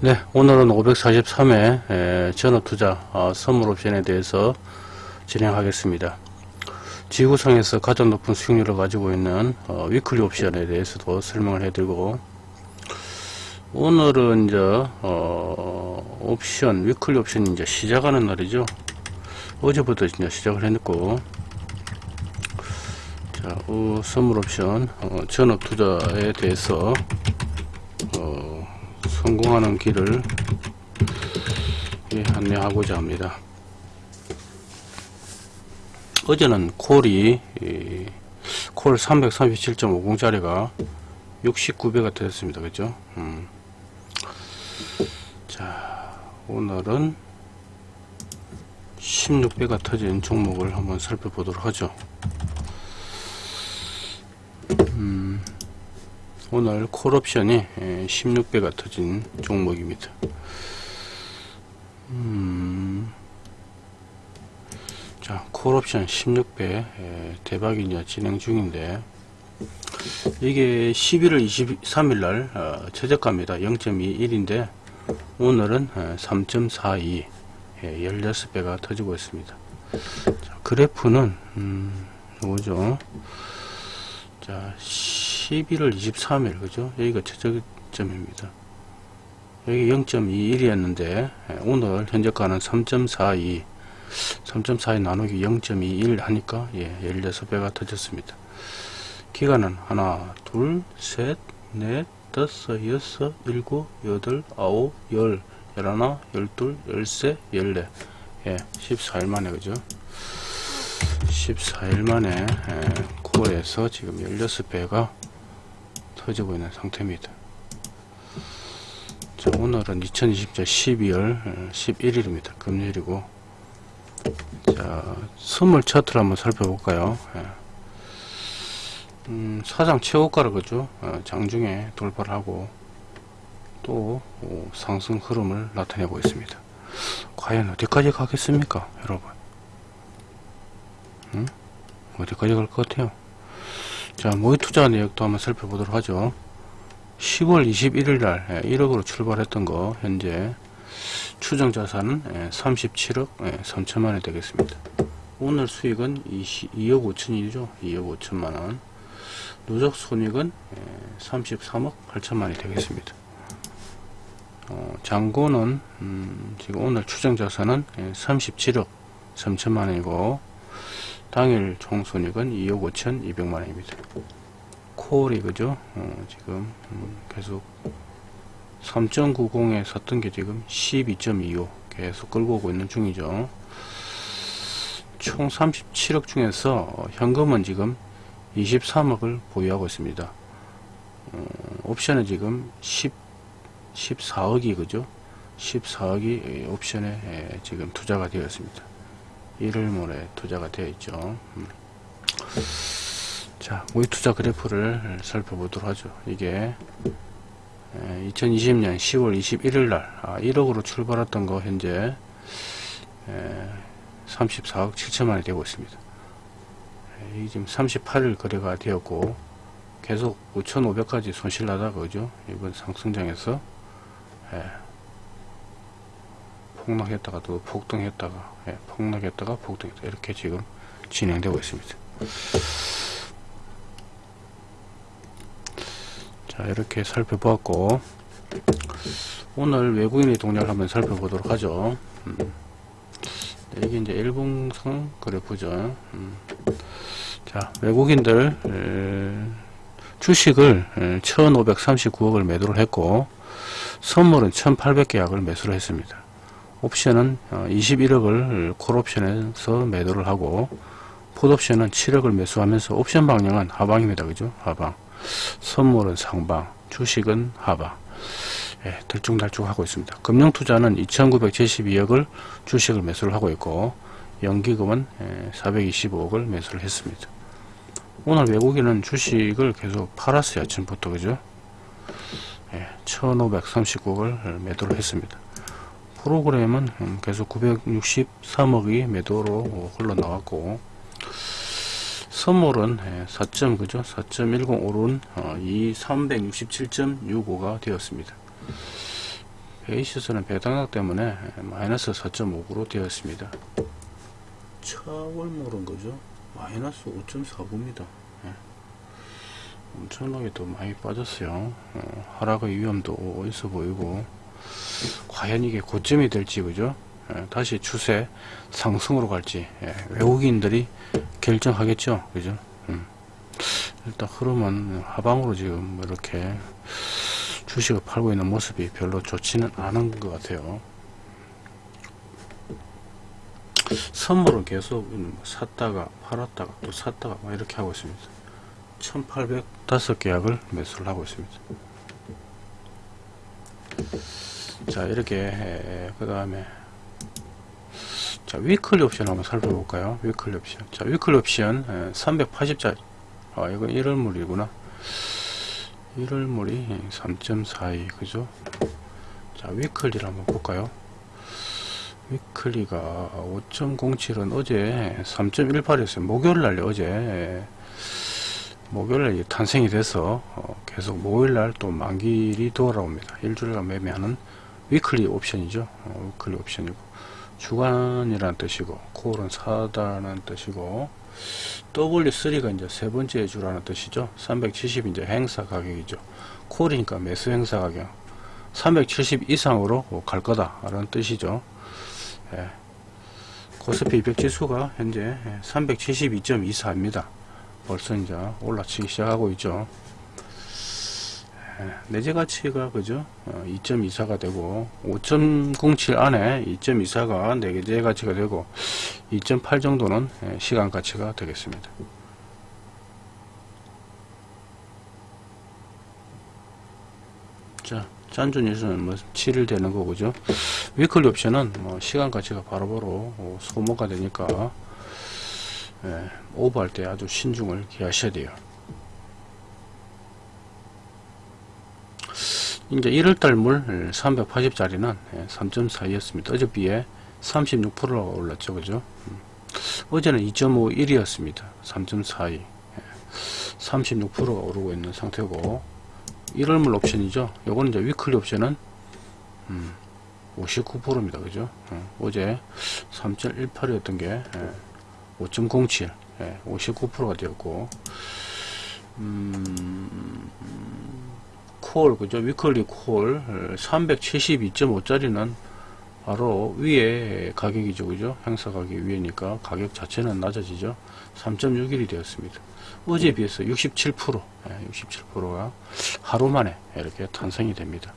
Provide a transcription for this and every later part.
네, 오늘은 543회 전업투자 어, 선물 옵션에 대해서 진행하겠습니다. 지구상에서 가장 높은 수익률을 가지고 있는 어, weekly 옵션에 대해서도 설명을 해드리고 오늘은 이제 어, 옵션 weekly 옵션이 이제 시작하는 날이죠. 어제부터 이제 시작을 해놓고 자, 어, 선물 옵션 어, 전업 투자에 대해서 어, 성공하는 길을 예, 안내하고자 합니다. 어제는 콜이 이, 콜 337.50짜리가 69배가 되었습니다. 그죠? 음. 자, 오늘은 16배가 터진 종목을 한번 살펴보도록 하죠. 음, 오늘 콜옵션이 16배가 터진 종목입니다. 음, 자, 콜옵션 16배 에, 대박이 이제 진행 중인데 이게 11월 23일 날 어, 최저가입니다. 0.21인데 오늘은 3.42 예, 16배가 터지고 있습니다. 자, 그래프는 음, 뭐죠? 자, 11월 23일 그죠? 여기가 최저점입니다. 여기 0.21이었는데 오늘 현재가는 3.42 3.42 나누기 0.21 하니까 예, 16배가 터졌습니다. 기간은 하나, 둘, 셋, 넷, 다섯, 여섯, 일곱, 여덟, 아홉, 열, 열하나, 열둘, 열세, 열네 예, 14일 만에 그죠? 14일 만에 예, 콜에서 지금 16배가 터지고 있는 상태입니다. 자, 오늘은 2020년 12월 11일입니다. 금요일이고 자, 선물 차트를 한번 살펴볼까요? 예. 음, 사상 최고가를 그죠? 어, 장중에 돌파를 하고 또 오, 상승 흐름을 나타내고 있습니다. 과연 어디까지 가겠습니까, 여러분? 음? 어디까지 갈 것 같아요? 자, 모의 투자 내역도 한번 살펴보도록 하죠. 10월 21일 날 1억으로 출발했던 거 현재 추정 자산은 37억 3천만원이 되겠습니다. 오늘 수익은 20, 2억 5천이죠. 2억 5천만원. 누적 손익은 33억 8천만원이 되겠습니다. 어, 잔고는 음, 지금 오늘 추정 자산은 37억 3천만원이고 당일 총손익은 2억 5천 2백만원입니다. 콜이 그죠? 어, 지금 음, 계속 3.90에 섰던 게 지금 12.25 계속 끌고 오고 있는 중이죠. 총 37억 중에서 현금은 지금 23억을 보유하고 있습니다. 어, 옵션은 지금 10, 14억이 그죠? 14억이 옵션에 지금 투자가 되어 있습니다. 1월 모레 투자가 되어 있죠. 음. 자, 모의 투자 그래프를 살펴보도록 하죠. 이게 2020년 10월 21일 날 1억으로 아, 출발했던 거 현재 34억 7천만이 되고 있습니다. 이 지금 38일 거래가 되었고 계속 5,500까지 손실 나다가 그죠? 이번 상승장에서 예, 폭락했다가 또 폭등했다가 예, 폭락했다가 폭등했다 이렇게 지금 진행되고 있습니다. 자 이렇게 살펴보았고 오늘 외국인의 동향을 한번 살펴보도록 하죠. 음. 이게 이제 일봉상 그래프죠. 음. 자 외국인들 에, 주식을 에, 1539억을 매도를 했고 선물은 1800계약을 매수를 했습니다. 옵션은 21억을 어, 콜옵션에서 매도를 하고 풋옵션은 7억을 매수하면서 옵션 방향은 하방입니다. 그죠? 하방. 선물은 상방, 주식은 하방. 예, 들쭉날쭉 하고 있습니다. 금융투자는 2972억을 주식을 매수를 하고 있고 연기금은 425억을 예, 매수를 했습니다. 오늘 외국인은 주식을 계속 팔았어요. 아침부터 그죠? 예, 1539억을 매도를 했습니다. 프로그램은 음, 계속 963억이 매도로 흘러나왔고 선물은 4점 그죠 4.10 오른 어, 이 367.65가 되었습니다 베이시스는 배당락 때문에 마이너스 4.59로 되어 있습니다. 차월물은 그죠? 마이너스 5.49입니다. 엄청나게 또 많이 빠졌어요. 어, 하락의 위험도 있어 보이고 과연 이게 고점이 될지 그죠? 예, 다시 추세 상승으로 갈지 예, 외국인들이 결정하겠죠. 그죠? 음. 일단 흐름은 하방으로 지금 이렇게 주식을 팔고 있는 모습이 별로 좋지는 않은 것 같아요. 선물은 계속 샀다가 팔았다가 또 샀다가 막 이렇게 하고 있습니다. 1805계약을 매수를 하고 있습니다. 자 이렇게 그 다음에 자 weekly 옵션 한번 살펴볼까요? weekly 옵션. 자 weekly 옵션 380짜리 아 이거 1월물이구나. 1월물이 3.42 그죠? 자 weekly를 한번 볼까요? weekly가 5.07은 어제 3.18이었어요. 목요일날 어제 목요일날 탄생이 돼서 어, 계속 목요일날 또 만기일이 돌아옵니다. 일주일간 매매하는 weekly 옵션이죠. 어, 위클리 옵션이고. 주간이라는 뜻이고 콜은 사다라는 뜻이고 W3가 이제 세 번째 주라는 뜻이죠. 370 이제 행사 가격이죠. 콜이니까 매수 행사 가격. 370 이상으로 갈 거다 라는 뜻이죠. 예. 코스피 200 지수가 현재 372.24입니다. 벌써 이제 올라치기 시작하고 있죠. 예, 내재 가치가 그죠? 2.24가 어, 되고 5.07 안에 2.24가 내재 가치가 되고 2.8 정도는 예, 시간 가치가 되겠습니다. 자, 짠주 뉴스는 뭐 7일 되는 거고죠. 위클리 옵션은 뭐 시간 가치가 바로바로 바로 소모가 되니까 예, 오버할 때 아주 신중을 기하셔야 돼요. 이제 1월달 물 380짜리는 3.42였습니다. 어제 비해 36%가 올랐죠. 그죠? 음. 어제는 2.51이었습니다. 3.42. 36%가 오르고 있는 상태고 1월물 옵션이죠. 요거는 이제 위클리 옵션은 음, 59%입니다. 그죠? 음, 어제 3.18이었던 게 예. 5.07 예, 59%가 되었고 음, 콜 그죠? weekly 콜 372.5짜리는 바로 위에 가격이죠 그죠? 행사 가격 위에니까 가격 자체는 낮아지죠. 3.61이 되었습니다. 어제에 비해서 67% 예, 67%가 하루 만에 이렇게 탄생이 됩니다.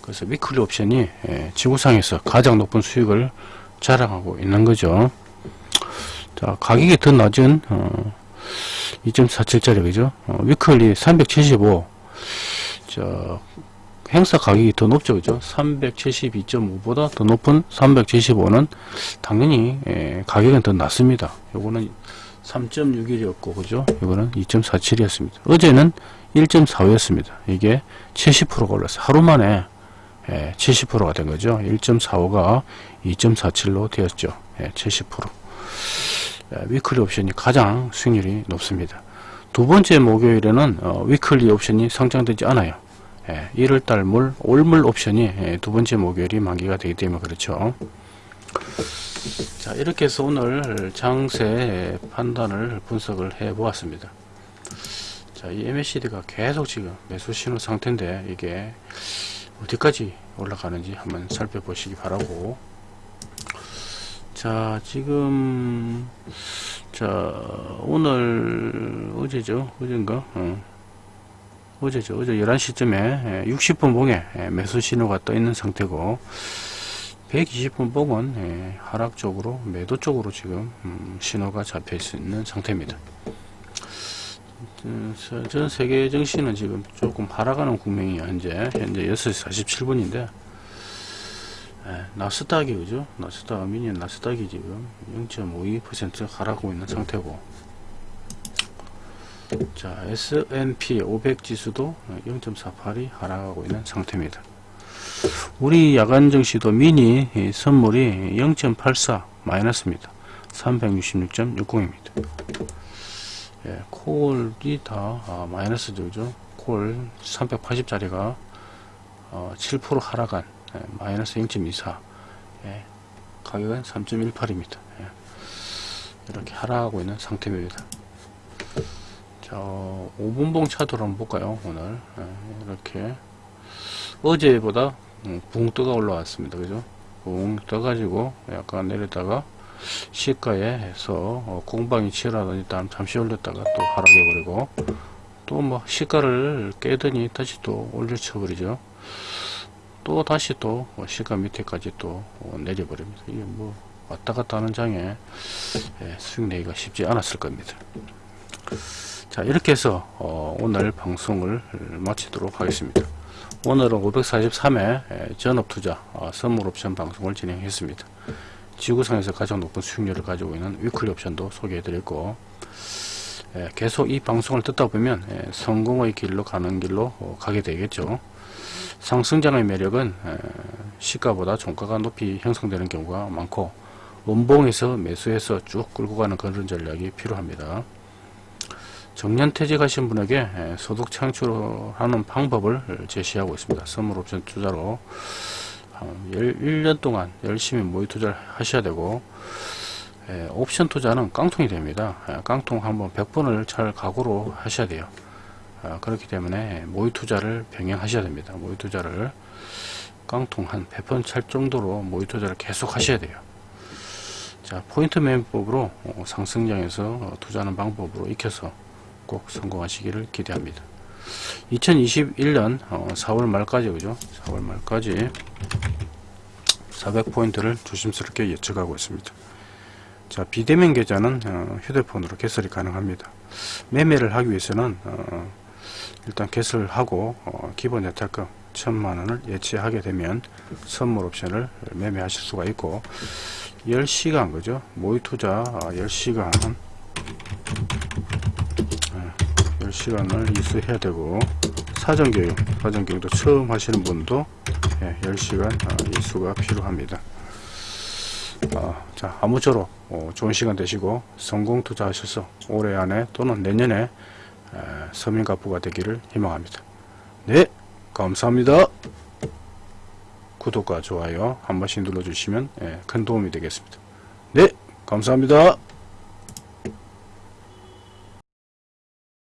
그래서 weekly 옵션이 예, 지구상에서 가장 높은 수익을 자랑하고 있는 거죠. 자, 가격이 더 낮은, 어, 2.47짜리, 그죠? 어, 위클리 375. 저, 행사 가격이 더 높죠, 그죠? 372.5보다 더 높은 375는 당연히, 예, 가격은 더 낮습니다. 요거는 3.61이었고, 그죠? 이거는 2.47이었습니다. 어제는 1.45였습니다. 이게 70%가 올랐어요. 하루 만에, 예, 70%가 된 거죠. 1.45가 2.47로 되었죠. 예, 70%. 예, weekly 옵션이 가장 수익률이 높습니다. 두 번째 목요일에는 어, weekly 옵션이 상장되지 않아요. 예, 1월달 물, 올물 옵션이 예, 두 번째 목요일이 만기가 되기 때문에 그렇죠. 자 이렇게 해서 오늘 장세 판단을 분석을 해 보았습니다. 자, 이 MACD가 계속 지금 매수 신호 상태인데 이게 어디까지 올라가는지 한번 살펴보시기 바라고 자 지금 자 오늘 어제죠? 어젠가? 어. 어제죠? 어제 11시쯤에 60분 봉에 매수 신호가 떠 있는 상태고 120분 봉은 하락 쪽으로 매도 쪽으로 지금 음, 신호가 잡혀 있는 상태입니다. 전 세계 증시는 지금 조금 하락하는 국면이 현재 현재 6시 47분인데 예, 나스닥이 그죠? 나스닥 미니언 나스닥이 지금 0.52% 하락하고 있는 상태고 자 S&P 500 지수도 0.48이 하락하고 있는 상태입니다. 우리 야간 증시도 미니 선물이 0.84 마이너스입니다. 366.60입니다. 예, 콜이 다 아, 마이너스죠. 콜 380짜리가 어, 7% 하락한 예, 마이너스 0.24 예, 가격은 3.18입니다. 예, 이렇게 하락하고 있는 상태입니다. 자 5분봉 차트로 한번 볼까요 오늘? 예, 이렇게. 어제보다 음, 붕 떠가 올라왔습니다. 그죠? 붕 떠가지고 약간 내렸다가 시가에 해서 어, 공방이 치열하더니 일단 잠시 올렸다가 또 하락해버리고 또 뭐 시가를 깨더니 다시 또 올려쳐 버리죠 또 다시 또뭐 시가 밑에까지 또 어, 내려버립니다 이게 뭐 왔다 갔다 하는 장에 예, 수익 내기가 쉽지 않았을 겁니다. 자 이렇게 해서 어, 오늘 방송을 마치도록 하겠습니다. 오늘은 543회 전업투자 어, 선물옵션 방송을 진행했습니다. 지구상에서 가장 높은 수익률을 가지고 있는 위클리 옵션도 소개해드렸고 예, 계속 이 방송을 듣다 보면 예, 성공의 길로 가는 길로 어, 가게 되겠죠 상승장의 매력은 에, 시가보다 종가가 높이 형성되는 경우가 많고 원봉에서 매수해서 쭉 끌고 가는 그런 전략이 필요합니다. 정년퇴직하신 분에게 에, 소득 창출하는 방법을 제시하고 있습니다. 선물옵션 투자로. 한 1년 동안 열심히 모의 투자를 하셔야 되고 에, 옵션 투자는 깡통이 됩니다. 에, 깡통 한번 100번을 잘 각오로 하셔야 돼요. 아, 그렇기 때문에 모의 투자를 병행하셔야 됩니다. 모의 투자를 깡통 한 100번 찰 정도로 모의 투자를 계속 하셔야 돼요. 자 포인트 매매법으로 어, 상승장에서 어, 투자하는 방법으로 익혀서 꼭 성공하시기를 기대합니다. 2021년 4월 말까지 그죠? 4월 말까지 400포인트를 조심스럽게 예측하고 있습니다. 자 비대면 계좌는 어, 휴대폰으로 개설이 가능합니다. 매매를 하기 위해서는 어, 일단 개설을 하고 어, 기본 예탁금 천만원을 예치하게 되면 선물 옵션을 매매하실 수가 있고 10시간 그죠? 모의 투자 10시간. 10시간을 이수해야 되고 사전교육 사전교육도 처음 하시는 분도 예, 10시간 어, 이수가 필요합니다. 어, 자 아무쪼록 어, 좋은 시간 되시고 성공 투자하셔서 올해 안에 또는 내년에 에, 서민 가부가 되기를 희망합니다. 네 감사합니다. 구독과 좋아요 한 번씩 눌러주시면 예, 큰 도움이 되겠습니다. 네 감사합니다